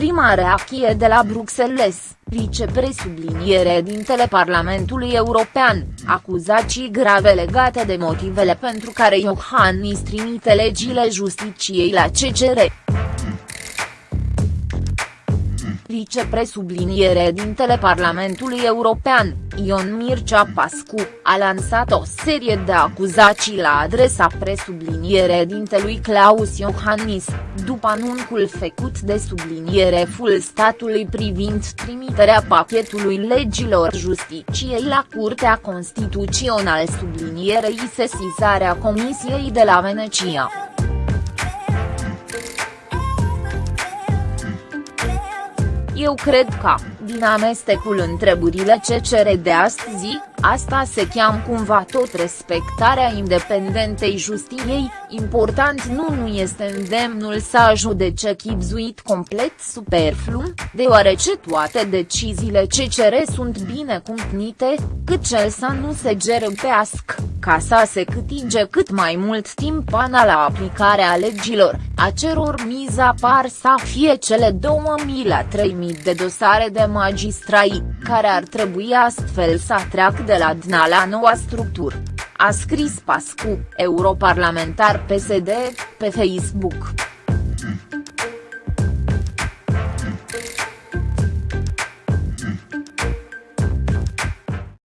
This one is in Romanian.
prima reacție de la Bruxelles, vicepresubliniere dintele Parlamentului European, acuzații grave legate de motivele pentru care Iohannis trimite legile justiciei la CCR vicepresubliniere dintele Parlamentului European, Ion Mircea Pascu, a lansat o serie de acuzații la adresa presubliniere dintelui Claus Iohannis, după anuncul făcut de subliniereful statului privind trimiterea pachetului legilor justiciei la Curtea Constituțională sublinierei sesizarea Comisiei de la Venecia. Eu cred că, din amestecul întrebările ce cere de astăzi, asta se cheamă cumva tot respectarea independentei justiției, important nu nu este îndemnul să judece chipzuit complet superflu, deoarece toate deciziile ce cere sunt bine cumplite, cât cel să nu se gerăpească, ca să se câtige cât mai mult timp până la aplicarea legilor, a ceror miza par să fie cele 2000 la 3000 de dosare de magistrai, care ar trebui astfel să treacă de la DNA la noua structură. A scris Pascu, europarlamentar PSD, pe Facebook.